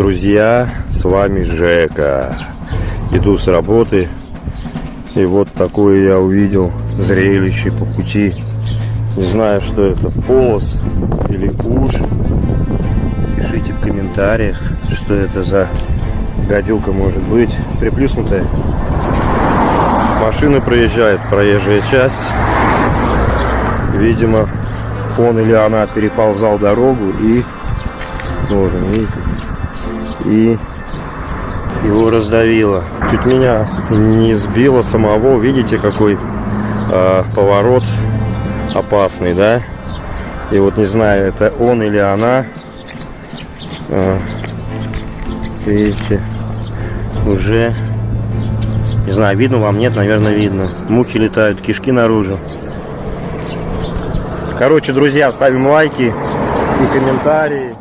Друзья, с вами Жека. Иду с работы. И вот такое я увидел зрелище по пути. Не знаю, что это, полос или уж. Пишите в комментариях, что это за гадюка может быть. Приплюснутая. Машины проезжают, проезжая часть. Видимо, он или она переползал дорогу и тоже, видите, и его раздавило. Чуть меня не сбило самого. Видите, какой э, поворот опасный, да? И вот не знаю, это он или она. Э, видите, уже не знаю, видно вам, нет, наверное, видно. Мухи летают, кишки наружу. Короче, друзья, ставим лайки и комментарии.